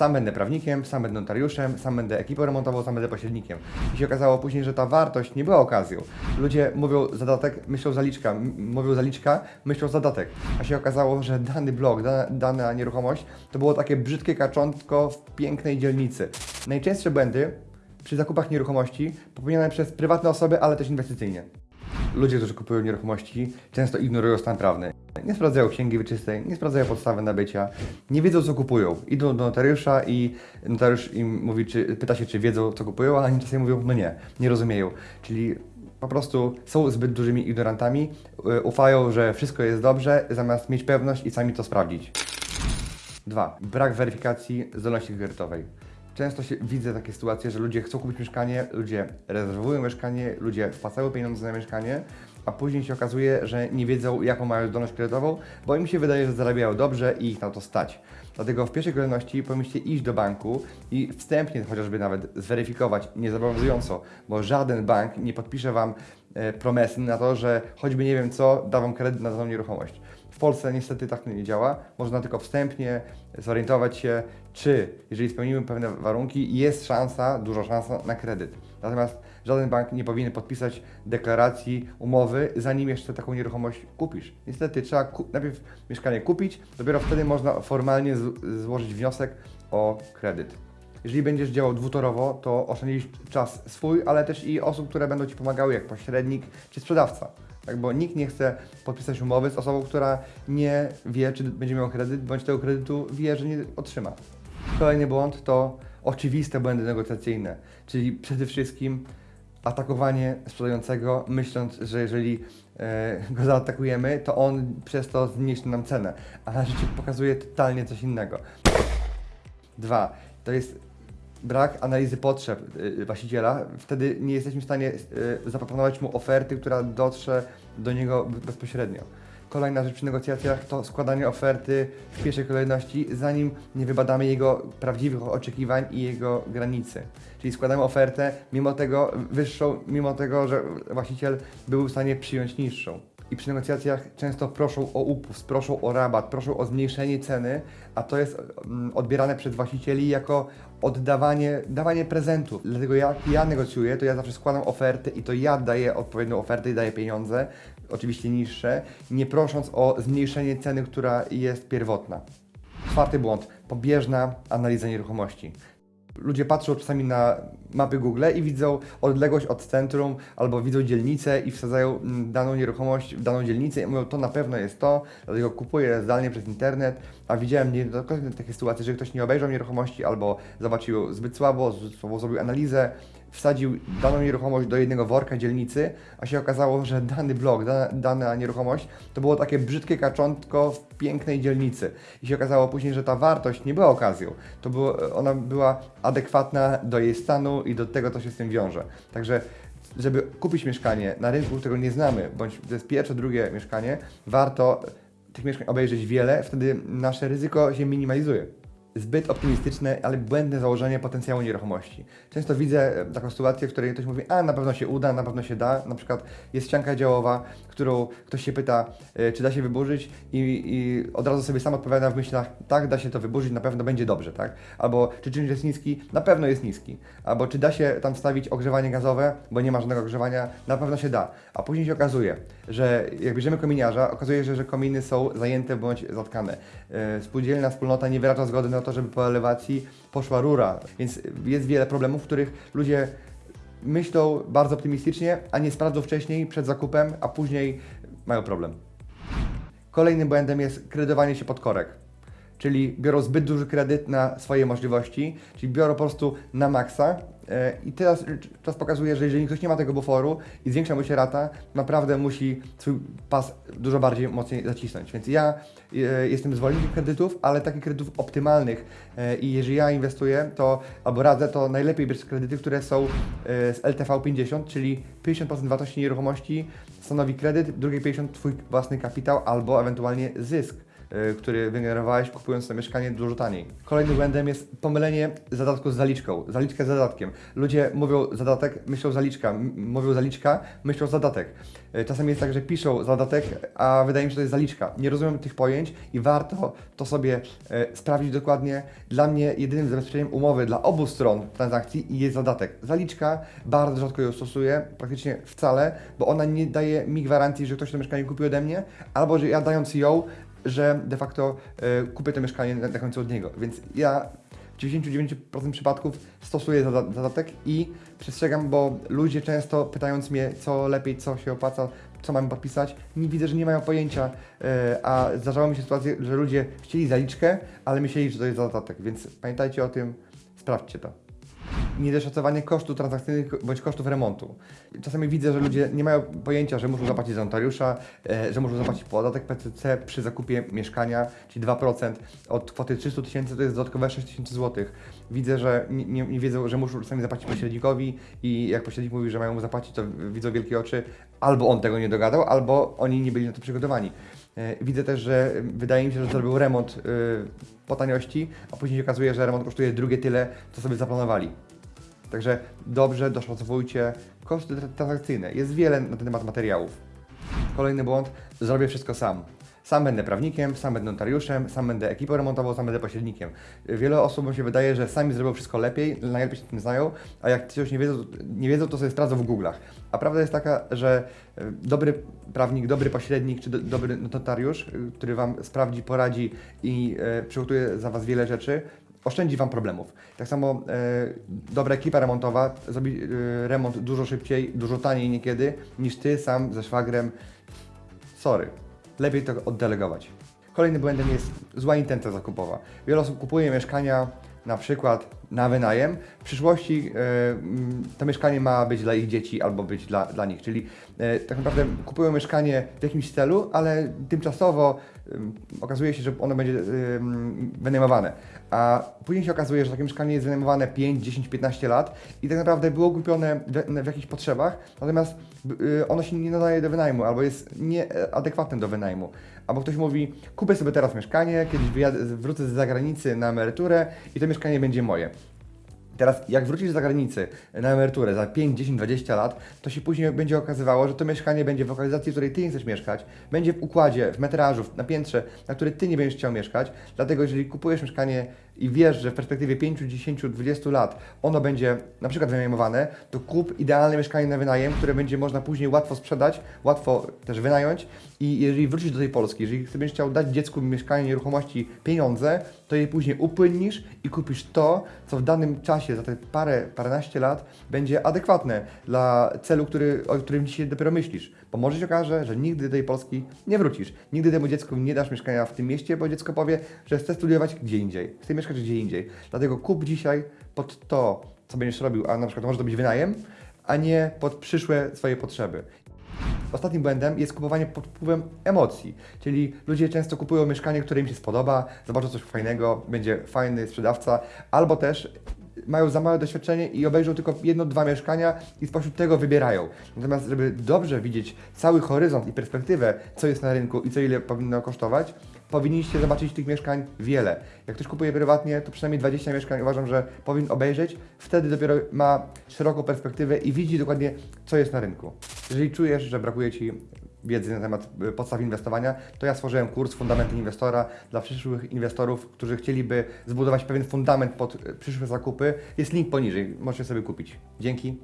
Sam będę prawnikiem, sam będę notariuszem, sam będę ekipą remontową, sam będę pośrednikiem. I się okazało później, że ta wartość nie była okazją. Ludzie mówią zadatek, myślą zaliczka, mówią zaliczka, myślą zadatek. A się okazało, że dany blok, dana, dana nieruchomość to było takie brzydkie kaczątko w pięknej dzielnicy. Najczęstsze błędy przy zakupach nieruchomości popełniane przez prywatne osoby, ale też inwestycyjnie. Ludzie, którzy kupują nieruchomości, często ignorują stan prawny. Nie sprawdzają księgi wieczystej, nie sprawdzają podstawy nabycia, nie wiedzą co kupują. Idą do notariusza i notariusz im mówi, czy, pyta się, czy wiedzą co kupują, a oni czasami mówią, no nie, nie rozumieją. Czyli po prostu są zbyt dużymi ignorantami, y, ufają, że wszystko jest dobrze, zamiast mieć pewność i sami to sprawdzić. 2. Brak weryfikacji zdolności kredytowej. Często się widzę takie sytuacje, że ludzie chcą kupić mieszkanie, ludzie rezerwują mieszkanie, ludzie wpłacają pieniądze na mieszkanie, a później się okazuje, że nie wiedzą, jaką mają zdolność kredytową, bo im się wydaje, że zarabiają dobrze i ich na to stać. Dlatego w pierwszej kolejności powinniście iść do banku i wstępnie chociażby nawet zweryfikować niezobowiązująco, bo żaden bank nie podpisze Wam e, promesy na to, że choćby nie wiem co, da Wam kredyt na daną nieruchomość. W Polsce niestety tak nie działa. Można tylko wstępnie zorientować się, czy jeżeli spełnimy pewne warunki, jest szansa, duża szansa na kredyt. Natomiast żaden bank nie powinien podpisać deklaracji, umowy, zanim jeszcze taką nieruchomość kupisz. Niestety trzeba ku- najpierw mieszkanie kupić, dopiero wtedy można formalnie złożyć wniosek o kredyt. Jeżeli będziesz działał dwutorowo, to oszczędzisz czas swój, ale też i osób, które będą Ci pomagały, jak pośrednik czy sprzedawca. Tak, bo nikt nie chce podpisać umowy z osobą, która nie wie, czy będzie miał kredyt, bądź tego kredytu wie, że nie otrzyma. Kolejny błąd to oczywiste błędy negocjacyjne, czyli przede wszystkim atakowanie sprzedającego, myśląc, że jeżeli e, go zaatakujemy, to on przez to zmniejszy nam cenę, a życie pokazuje totalnie coś innego. Dwa, to jest brak analizy potrzeb y, właściciela. Wtedy nie jesteśmy w stanie y, zaproponować mu oferty, która dotrze do niego bezpośrednio. Kolejna rzecz przy negocjacjach to składanie oferty w pierwszej kolejności, zanim nie wybadamy jego prawdziwych oczekiwań i jego granicy. Czyli składamy ofertę mimo tego wyższą, mimo tego, że właściciel był w stanie przyjąć niższą. I przy negocjacjach często proszą o upust, proszą o rabat, proszą o zmniejszenie ceny, a to jest mm, odbierane przez właścicieli jako oddawanie, dawanie prezentów. Dlatego jak ja negocjuję, to ja zawsze składam ofertę i to ja daję odpowiednią ofertę i daję pieniądze, oczywiście niższe, nie prosząc o zmniejszenie ceny, która jest pierwotna. Czwarty błąd. Pobieżna analiza nieruchomości. Ludzie patrzą czasami na mapy Google i widzą odległość od centrum albo widzą dzielnicę i wsadzają mm, daną nieruchomość w daną dzielnicę i mówią, to na pewno jest to, dlatego kupuję zdalnie przez internet, a widziałem niejednokrotnie takie sytuacje, że ktoś nie obejrzał nieruchomości albo zobaczył zbyt słabo, zbyt słabo zrobił analizę, wsadził daną nieruchomość do jednego worka dzielnicy, a się okazało, że dany blok, dana, dana nieruchomość to było takie brzydkie kaczątko w pięknej dzielnicy. I się okazało później, że ta wartość nie była okazją, to było, ona była adekwatna do jej stanu i do tego, co się z tym wiąże. Także żeby kupić mieszkanie na rynku, którego nie znamy, bądź to jest pierwsze, drugie mieszkanie, warto tych mieszkań obejrzeć wiele, wtedy nasze ryzyko się minimalizuje zbyt optymistyczne, ale błędne założenie potencjału nieruchomości. Często widzę e, taką sytuację, w której ktoś mówi, a na pewno się uda, na pewno się da. Na przykład jest ścianka działowa, którą ktoś się pyta, e, czy da się wyburzyć i, i od razu sobie sam odpowiada w myślach, tak, da się to wyburzyć, na pewno będzie dobrze, tak? Albo czy czynnik jest niski? Na pewno jest niski. Albo czy da się tam wstawić ogrzewanie gazowe, bo nie ma żadnego ogrzewania? Na pewno się da. A później się okazuje, że jak bierzemy kominiarza, okazuje się, że kominy są zajęte bądź zatkane. E, Spółdzielna wspólnota nie wyraża zgody na to, żeby po elewacji poszła rura, więc jest wiele problemów, w których ludzie myślą bardzo optymistycznie, a nie sprawdzą wcześniej przed zakupem, a później mają problem. Kolejnym błędem jest kredytowanie się pod korek. Czyli biorą zbyt duży kredyt na swoje możliwości, czyli biorą po prostu na maksa. e, I teraz czas pokazuje, że jeżeli ktoś nie ma tego buforu i zwiększa mu się rata, naprawdę musi swój pas dużo bardziej mocniej zacisnąć. Więc ja e, jestem zwolennikiem kredytów, ale takich kredytów optymalnych. E, I jeżeli ja inwestuję, to albo radzę, to najlepiej brać kredyty, które są z LTV 50, czyli 50% wartości nieruchomości stanowi kredyt, drugie 50% twój własny kapitał albo ewentualnie zysk który wygenerowałeś kupując to mieszkanie dużo taniej. Kolejnym błędem jest pomylenie zadatku z zaliczką. Zaliczkę z zadatkiem. Ludzie mówią zadatek, myślą zaliczka. Mówią zaliczka, myślą zadatek. Y, Czasem jest tak, że piszą zadatek, a wydaje mi się, że to jest zaliczka. Nie rozumiem tych pojęć i warto to sobie e, sprawdzić dokładnie. Dla mnie jedynym zabezpieczeniem umowy dla obu stron transakcji jest zadatek. Zaliczka, bardzo rzadko ją stosuję, praktycznie wcale, bo ona nie daje mi gwarancji, że ktoś to mieszkanie kupił ode mnie, albo że ja dając ją, że de facto e, kupię to mieszkanie na, na końcu od niego. Więc ja w 99% przypadków stosuję zadatek i przestrzegam, bo ludzie często pytając mnie, co lepiej, co się opłaca, co mamy podpisać, nie widzę, że nie mają pojęcia, e, a zdarzało mi się sytuacje, że ludzie chcieli zaliczkę, ale myśleli, że to jest zadatek, więc pamiętajcie o tym, sprawdźcie to. Niedoszacowanie kosztów transakcyjnych bądź kosztów remontu. Czasami widzę, że ludzie nie mają pojęcia, że muszą zapłacić za notariusza, e, że muszą zapłacić podatek PCC przy zakupie mieszkania, czyli 2%. Od kwoty 300 tysięcy to jest dodatkowe 6 tysięcy złotych. Widzę, że nie, nie, wiedzą, że muszą czasami zapłacić pośrednikowi i jak pośrednik mówi, że mają mu zapłacić, to widzą wielkie oczy. Albo on tego nie dogadał, albo oni nie byli na to przygotowani. E, Widzę też, że wydaje mi się, że zrobił remont y, po taniości, a później się okazuje, że remont kosztuje drugie tyle, co sobie zaplanowali. Także dobrze doszacowujcie koszty tra- transakcyjne. Jest wiele na ten temat materiałów. Kolejny błąd, zrobię wszystko sam. Sam będę prawnikiem, sam będę notariuszem, sam będę ekipą remontową, sam będę pośrednikiem. Wiele osobom się wydaje, że sami zrobią wszystko lepiej, najlepiej się tym znają, a jak coś nie wiedzą, nie wiedzą to sobie sprawdzą w Google'ach. A prawda jest taka, że e, dobry prawnik, dobry pośrednik czy do, dobry notariusz, który Wam sprawdzi, poradzi i e, przygotuje za Was wiele rzeczy, oszczędzi Wam problemów. Tak samo e, dobra ekipa remontowa zrobi e, remont dużo szybciej, dużo taniej niekiedy niż Ty sam ze szwagrem. Sorry, lepiej to oddelegować. Kolejnym błędem jest zła intencja zakupowa. Wiele osób kupuje mieszkania na przykład na wynajem. W przyszłości e, mm, to mieszkanie ma być dla ich dzieci albo być dla, dla nich, czyli e, tak naprawdę kupują mieszkanie w jakimś celu, ale tymczasowo ym, okazuje się, że ono będzie ym, wynajmowane. A później się okazuje, że takie mieszkanie jest wynajmowane 5, 10, 15 lat i tak naprawdę było kupione w, w jakichś potrzebach, natomiast ono się nie nadaje do wynajmu albo jest nieadekwatne do wynajmu. Albo ktoś mówi, kupię sobie teraz mieszkanie, kiedyś wyjadę, wrócę z zagranicy na emeryturę i to mieszkanie będzie moje. Teraz, jak wrócisz z zagranicy na emeryturę za 5, 10, 20 lat, to się później będzie okazywało, że to mieszkanie będzie w lokalizacji, w której ty nie chcesz mieszkać, będzie w układzie, w metrażu, na piętrze, na której ty nie będziesz chciał mieszkać. Dlatego, jeżeli kupujesz mieszkanie i wiesz, że w perspektywie 5, 10, 20 lat ono będzie na przykład wynajmowane, to kup idealne mieszkanie na wynajem, które będzie można później łatwo sprzedać, łatwo też wynająć. I jeżeli wrócisz do tej Polski, jeżeli będziesz chciał dać dziecku mieszkanie, nieruchomości, pieniądze, to je później upłynnisz i kupisz to, co w danym czasie, za te parę, paręnaście lat, będzie adekwatne dla celu, który, o którym dzisiaj dopiero myślisz. Bo może się okaże, że nigdy do tej Polski nie wrócisz. Nigdy temu dziecku nie dasz mieszkania w tym mieście, bo dziecko powie, że chce studiować gdzie indziej, chce mieszkać gdzie indziej. Dlatego kup dzisiaj pod to, co będziesz robił, a na przykład może to być wynajem, a nie pod przyszłe swoje potrzeby. Ostatnim błędem jest kupowanie pod wpływem emocji, czyli ludzie często kupują mieszkanie, które im się spodoba, zobaczą coś fajnego, będzie fajny sprzedawca, albo też mają za małe doświadczenie i obejrzą tylko jedno, dwa mieszkania i spośród tego wybierają. Natomiast, żeby dobrze widzieć cały horyzont i perspektywę, co jest na rynku i co ile powinno kosztować, powinniście zobaczyć tych mieszkań wiele. Jak ktoś kupuje prywatnie, to przynajmniej 20 mieszkań uważam, że powinien obejrzeć. Wtedy dopiero ma szeroką perspektywę i widzi dokładnie, co jest na rynku. Jeżeli czujesz, że brakuje Ci wiedzy na temat y, podstaw inwestowania, to ja stworzyłem kurs Fundamenty Inwestora dla przyszłych inwestorów, którzy chcieliby zbudować pewien fundament pod y, przyszłe zakupy. Jest link poniżej, możecie sobie kupić. Dzięki.